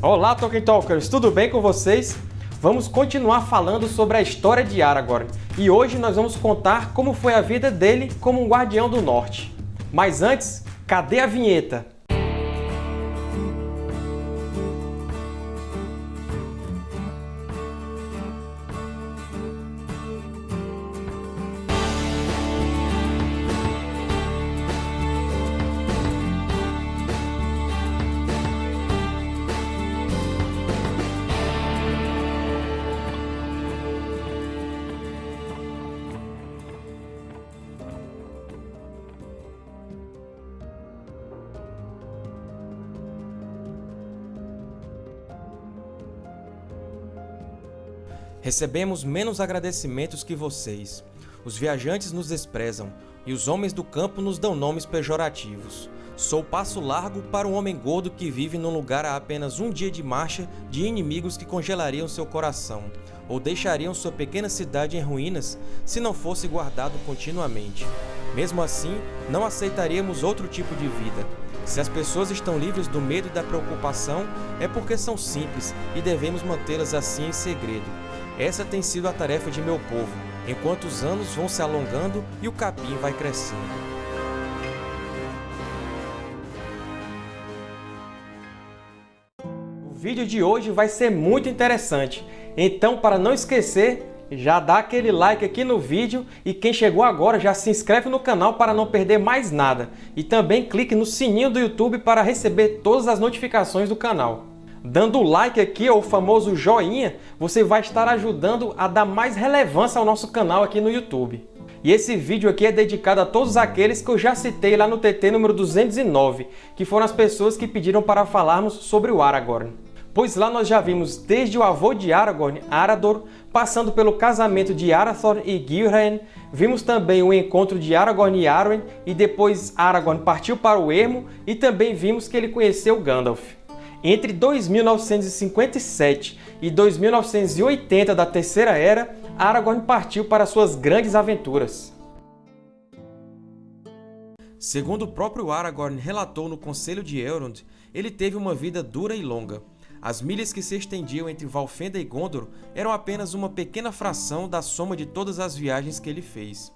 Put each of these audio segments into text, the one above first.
Olá, Tolkien Talkers! Tudo bem com vocês? Vamos continuar falando sobre a história de Aragorn, e hoje nós vamos contar como foi a vida dele como um Guardião do Norte. Mas antes, cadê a vinheta? Recebemos menos agradecimentos que vocês. Os viajantes nos desprezam, e os homens do campo nos dão nomes pejorativos. Sou passo largo para um homem gordo que vive num lugar a apenas um dia de marcha de inimigos que congelariam seu coração, ou deixariam sua pequena cidade em ruínas se não fosse guardado continuamente. Mesmo assim, não aceitaríamos outro tipo de vida. Se as pessoas estão livres do medo e da preocupação, é porque são simples e devemos mantê-las assim em segredo. Essa tem sido a tarefa de meu povo, enquanto os anos vão se alongando e o capim vai crescendo. O vídeo de hoje vai ser muito interessante, então para não esquecer, já dá aquele like aqui no vídeo e quem chegou agora já se inscreve no canal para não perder mais nada. E também clique no sininho do YouTube para receber todas as notificações do canal. Dando like aqui, o famoso joinha, você vai estar ajudando a dar mais relevância ao nosso canal aqui no YouTube. E esse vídeo aqui é dedicado a todos aqueles que eu já citei lá no TT número 209, que foram as pessoas que pediram para falarmos sobre o Aragorn. Pois lá nós já vimos desde o avô de Aragorn, Arador, passando pelo casamento de Arathor e Gilraen, vimos também o encontro de Aragorn e Arwen, e depois Aragorn partiu para o ermo, e também vimos que ele conheceu Gandalf. Entre 2957 e 2980 da Terceira Era, Aragorn partiu para suas grandes aventuras. Segundo o próprio Aragorn relatou no Conselho de Elrond, ele teve uma vida dura e longa. As milhas que se estendiam entre Valfenda e Gondor eram apenas uma pequena fração da soma de todas as viagens que ele fez.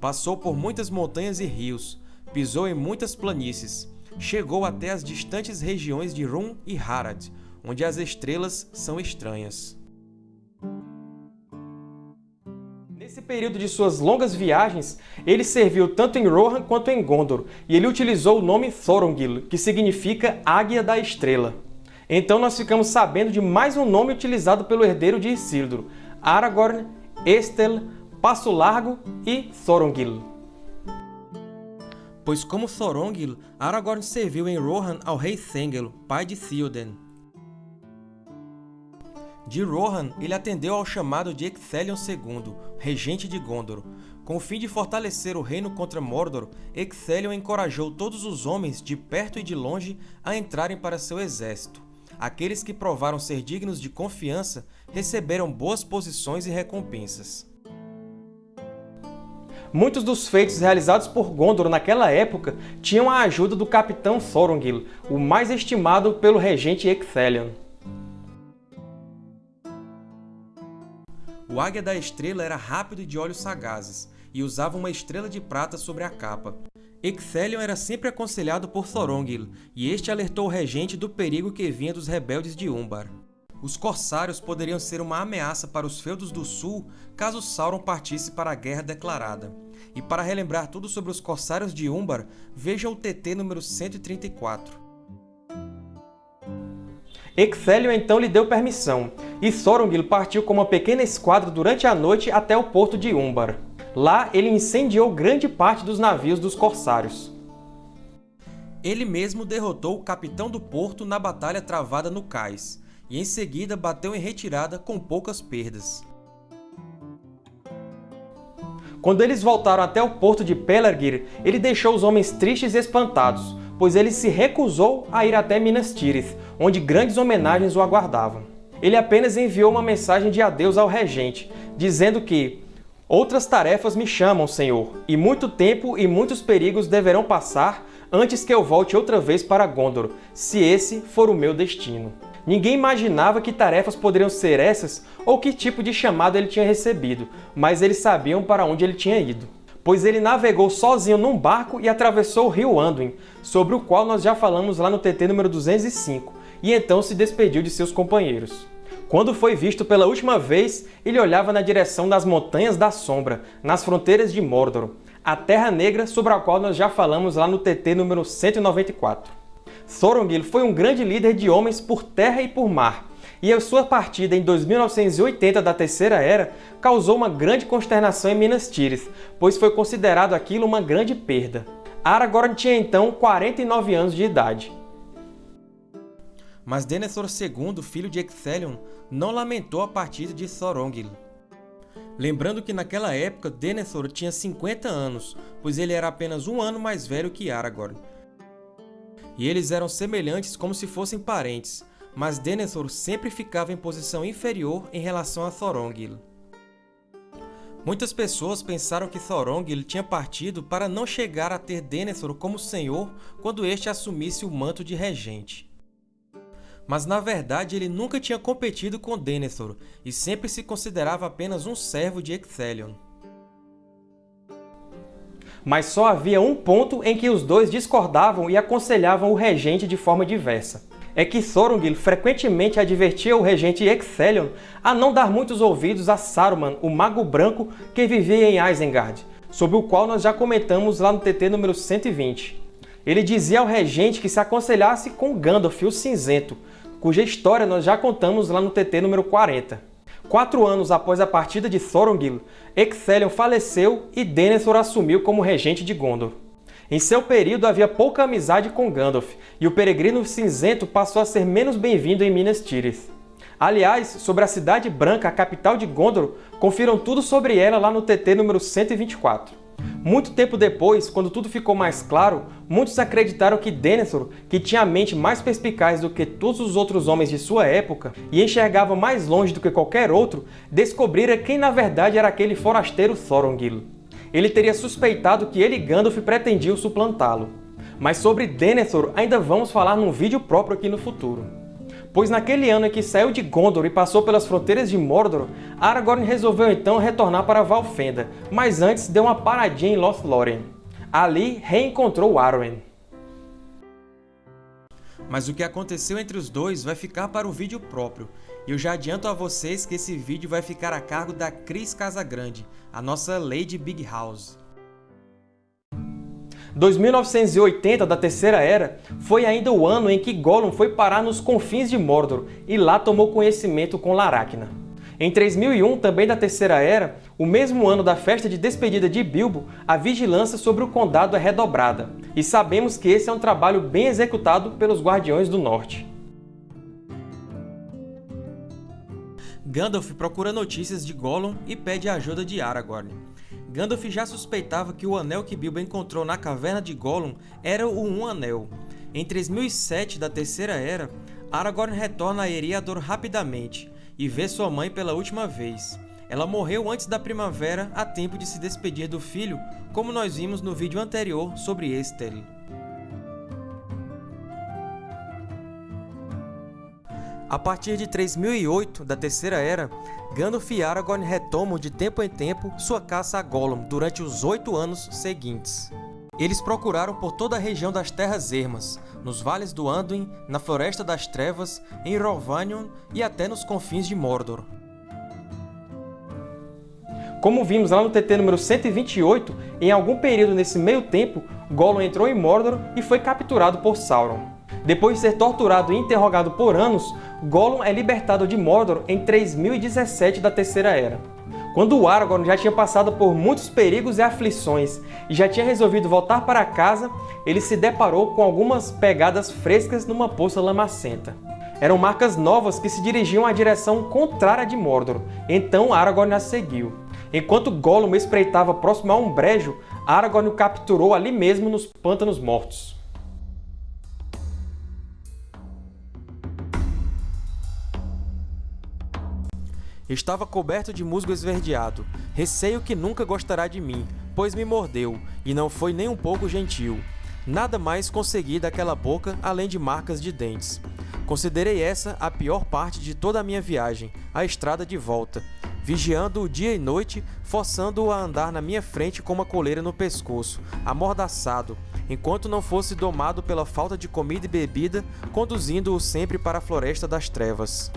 Passou por muitas montanhas e rios, pisou em muitas planícies, chegou até as distantes regiões de Rum e Harad, onde as estrelas são estranhas. Nesse período de suas longas viagens, ele serviu tanto em Rohan quanto em Gondor, e ele utilizou o nome Thorongil, que significa Águia da Estrela. Então nós ficamos sabendo de mais um nome utilizado pelo herdeiro de Isildur, Aragorn, Estel, Passo Largo e Thorongil pois como Thorongil, Aragorn serviu em Rohan ao rei Thengel, pai de Theoden. De Rohan, ele atendeu ao chamado de Ecthelion II, regente de Gondor. Com o fim de fortalecer o reino contra Mordor, Ecthelion encorajou todos os homens, de perto e de longe, a entrarem para seu exército. Aqueles que provaram ser dignos de confiança receberam boas posições e recompensas. Muitos dos feitos realizados por Gondor naquela época tinham a ajuda do capitão Thorongil, o mais estimado pelo regente Ecthelion. O Águia da Estrela era rápido e de olhos sagazes, e usava uma estrela de prata sobre a capa. Ecthelion era sempre aconselhado por Thorongil, e este alertou o regente do perigo que vinha dos rebeldes de Umbar. Os Corsários poderiam ser uma ameaça para os feudos do Sul caso Sauron partisse para a Guerra Declarada. E para relembrar tudo sobre os Corsários de Umbar, veja o TT número 134. Ecthelion então lhe deu permissão, e Thorongil partiu com uma pequena esquadra durante a noite até o porto de Umbar. Lá, ele incendiou grande parte dos navios dos Corsários. Ele mesmo derrotou o capitão do porto na batalha travada no cais, e em seguida bateu em retirada com poucas perdas. Quando eles voltaram até o porto de Pelargir, ele deixou os homens tristes e espantados, pois ele se recusou a ir até Minas Tirith, onde grandes homenagens o aguardavam. Ele apenas enviou uma mensagem de adeus ao regente, dizendo que Outras tarefas me chamam, Senhor, e muito tempo e muitos perigos deverão passar antes que eu volte outra vez para Gondor, se esse for o meu destino. Ninguém imaginava que tarefas poderiam ser essas ou que tipo de chamado ele tinha recebido, mas eles sabiam para onde ele tinha ido. Pois ele navegou sozinho num barco e atravessou o rio Anduin, sobre o qual nós já falamos lá no TT número 205, e então se despediu de seus companheiros. Quando foi visto pela última vez, ele olhava na direção das Montanhas da Sombra, nas fronteiras de Mordor, a Terra Negra sobre a qual nós já falamos lá no TT número 194. Thorongil foi um grande líder de homens por terra e por mar, e a sua partida em 2980 da Terceira Era causou uma grande consternação em Minas Tirith, pois foi considerado aquilo uma grande perda. Aragorn tinha então 49 anos de idade. Mas Denethor II, filho de Ecthelion, não lamentou a partida de Thorongil. Lembrando que naquela época Denethor tinha 50 anos, pois ele era apenas um ano mais velho que Aragorn, e eles eram semelhantes como se fossem parentes, mas Denethor sempre ficava em posição inferior em relação a Thorongil. Muitas pessoas pensaram que Thorongil tinha partido para não chegar a ter Denethor como senhor quando este assumisse o manto de regente. Mas na verdade ele nunca tinha competido com Denethor e sempre se considerava apenas um servo de Ecthelion mas só havia um ponto em que os dois discordavam e aconselhavam o regente de forma diversa. É que Thorongil frequentemente advertia o regente Ecthelion a não dar muitos ouvidos a Saruman, o Mago Branco que vivia em Isengard, sobre o qual nós já comentamos lá no TT número 120. Ele dizia ao regente que se aconselhasse com Gandalf o Cinzento, cuja história nós já contamos lá no TT número 40. Quatro anos após a partida de Thorongil, Ecthelion faleceu e Denethor assumiu como regente de Gondor. Em seu período havia pouca amizade com Gandalf, e o Peregrino Cinzento passou a ser menos bem-vindo em Minas Tirith. Aliás, sobre a Cidade Branca, a capital de Gondor, confiram tudo sobre ela lá no TT número 124. Muito tempo depois, quando tudo ficou mais claro, muitos acreditaram que Denethor, que tinha a mente mais perspicaz do que todos os outros homens de sua época e enxergava mais longe do que qualquer outro, descobrira quem na verdade era aquele forasteiro Thorongil. Ele teria suspeitado que ele e Gandalf pretendiam suplantá-lo. Mas sobre Denethor ainda vamos falar num vídeo próprio aqui no futuro pois naquele ano em que saiu de Gondor e passou pelas fronteiras de Mordor, Aragorn resolveu então retornar para Valfenda, mas antes deu uma paradinha em Lothlórien. Ali reencontrou Arwen. Mas o que aconteceu entre os dois vai ficar para o vídeo próprio, e eu já adianto a vocês que esse vídeo vai ficar a cargo da Cris Casagrande, a nossa Lady Big House. 2980 da Terceira Era foi ainda o ano em que Gollum foi parar nos confins de Mordor e lá tomou conhecimento com Laracna. Em 3001, também da Terceira Era, o mesmo ano da festa de despedida de Bilbo, a vigilância sobre o Condado é redobrada, e sabemos que esse é um trabalho bem executado pelos Guardiões do Norte. Gandalf procura notícias de Gollum e pede a ajuda de Aragorn. Gandalf já suspeitava que o anel que Bilbo encontrou na caverna de Gollum era o Um Anel. Em 3007 da Terceira Era, Aragorn retorna a Eriador rapidamente e vê sua mãe pela última vez. Ela morreu antes da primavera a tempo de se despedir do filho, como nós vimos no vídeo anterior sobre Estel. A partir de 3008 da Terceira Era, Gandalf e Aragorn retomam de tempo em tempo sua caça a Gollum durante os oito anos seguintes. Eles procuraram por toda a região das Terras Ermas, nos vales do Anduin, na Floresta das Trevas, em Rhovanion e até nos confins de Mordor. Como vimos lá no TT número 128, em algum período nesse meio tempo, Gollum entrou em Mordor e foi capturado por Sauron. Depois de ser torturado e interrogado por anos, Gollum é libertado de Mordor em 3017 da Terceira Era. Quando Aragorn já tinha passado por muitos perigos e aflições e já tinha resolvido voltar para casa, ele se deparou com algumas pegadas frescas numa poça lamacenta. Eram marcas novas que se dirigiam à direção contrária de Mordor, então Aragorn as seguiu. Enquanto Gollum espreitava próximo a um brejo, Aragorn o capturou ali mesmo nos Pântanos Mortos. Estava coberto de musgo esverdeado. Receio que nunca gostará de mim, pois me mordeu, e não foi nem um pouco gentil. Nada mais consegui daquela boca além de marcas de dentes. Considerei essa a pior parte de toda a minha viagem, a estrada de volta, vigiando o dia e noite, forçando-o a andar na minha frente com uma coleira no pescoço, amordaçado, enquanto não fosse domado pela falta de comida e bebida, conduzindo-o sempre para a floresta das trevas.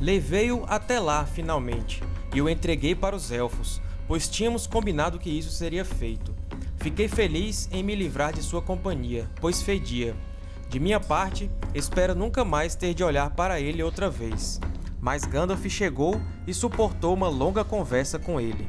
Levei-o até lá, finalmente, e o entreguei para os Elfos, pois tínhamos combinado que isso seria feito. Fiquei feliz em me livrar de sua companhia, pois fedia. De minha parte, espero nunca mais ter de olhar para ele outra vez. Mas Gandalf chegou e suportou uma longa conversa com ele.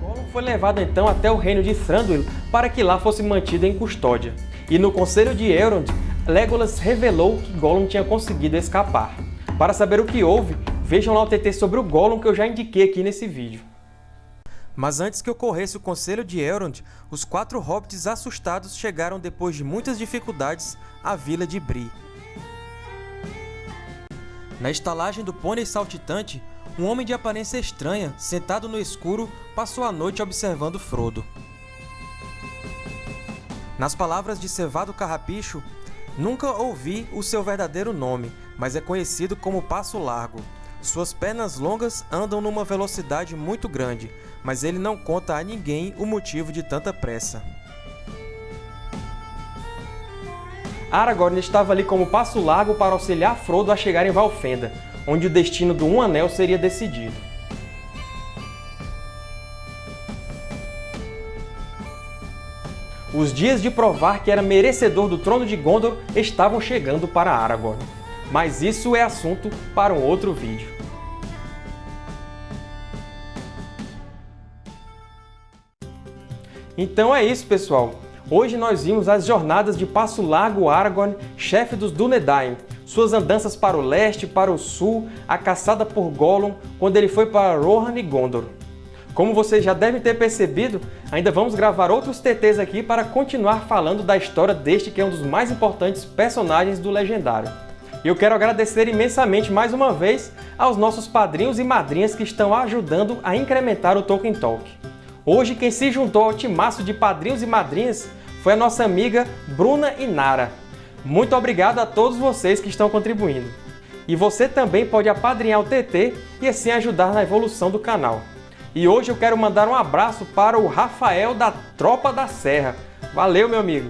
Gollum foi levado então até o reino de Thranduil para que lá fosse mantido em custódia. E no conselho de Elrond, Legolas revelou que Gollum tinha conseguido escapar. Para saber o que houve, Vejam lá o TT sobre o Gollum que eu já indiquei aqui nesse vídeo. Mas antes que ocorresse o conselho de Elrond, os quatro hobbits assustados chegaram depois de muitas dificuldades à vila de Bree. Na estalagem do pônei saltitante, um homem de aparência estranha, sentado no escuro, passou a noite observando Frodo. Nas palavras de Cevado Carrapicho, nunca ouvi o seu verdadeiro nome, mas é conhecido como Passo Largo. Suas pernas longas andam numa velocidade muito grande, mas ele não conta a ninguém o motivo de tanta pressa. Aragorn estava ali como passo largo para auxiliar Frodo a chegar em Valfenda, onde o destino do Um Anel seria decidido. Os dias de provar que era merecedor do trono de Gondor estavam chegando para Aragorn. Mas isso é assunto para um outro vídeo. Então é isso, pessoal. Hoje nós vimos as jornadas de Passo Largo Aragorn, chefe dos Dúnedain, suas andanças para o leste, para o sul, a caçada por Gollum quando ele foi para Rohan e Gondor. Como vocês já devem ter percebido, ainda vamos gravar outros TTs aqui para continuar falando da história deste que é um dos mais importantes personagens do Legendário. E eu quero agradecer imensamente mais uma vez aos nossos padrinhos e madrinhas que estão ajudando a incrementar o Tolkien Talk. Hoje quem se juntou ao timaço de padrinhos e madrinhas foi a nossa amiga Bruna Inara. Muito obrigado a todos vocês que estão contribuindo. E você também pode apadrinhar o TT e assim ajudar na evolução do canal. E hoje eu quero mandar um abraço para o Rafael da Tropa da Serra. Valeu, meu amigo!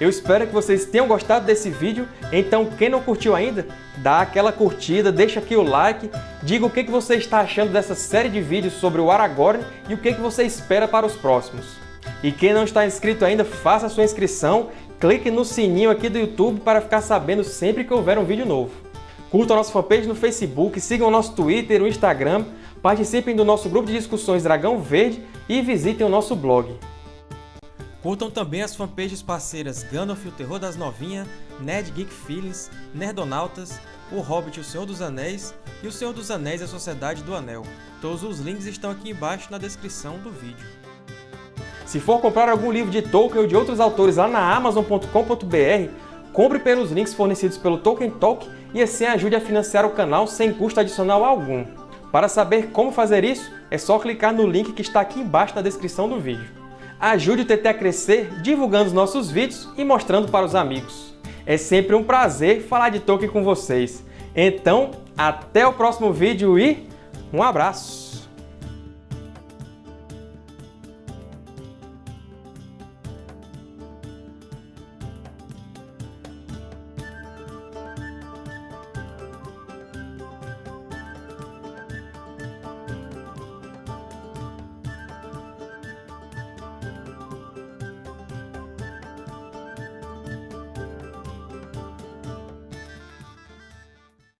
Eu espero que vocês tenham gostado desse vídeo, então quem não curtiu ainda, dá aquela curtida, deixa aqui o like, diga o que você está achando dessa série de vídeos sobre o Aragorn e o que você espera para os próximos. E quem não está inscrito ainda, faça a sua inscrição, clique no sininho aqui do YouTube para ficar sabendo sempre que houver um vídeo novo. Curtam a nossa fanpage no Facebook, sigam o nosso Twitter o Instagram, participem do nosso grupo de discussões Dragão Verde e visitem o nosso blog. Curtam também as fanpages parceiras Gandalf o Terror das Novinhas, Nerd Geek Feelings, Nerdonautas, O Hobbit o Senhor dos Anéis e O Senhor dos Anéis e a Sociedade do Anel. Todos os links estão aqui embaixo na descrição do vídeo. Se for comprar algum livro de Tolkien ou de outros autores lá na Amazon.com.br, compre pelos links fornecidos pelo Tolkien Talk e assim ajude a financiar o canal sem custo adicional algum. Para saber como fazer isso, é só clicar no link que está aqui embaixo na descrição do vídeo. Ajude o TT a crescer divulgando os nossos vídeos e mostrando para os amigos. É sempre um prazer falar de Tolkien com vocês. Então, até o próximo vídeo e um abraço!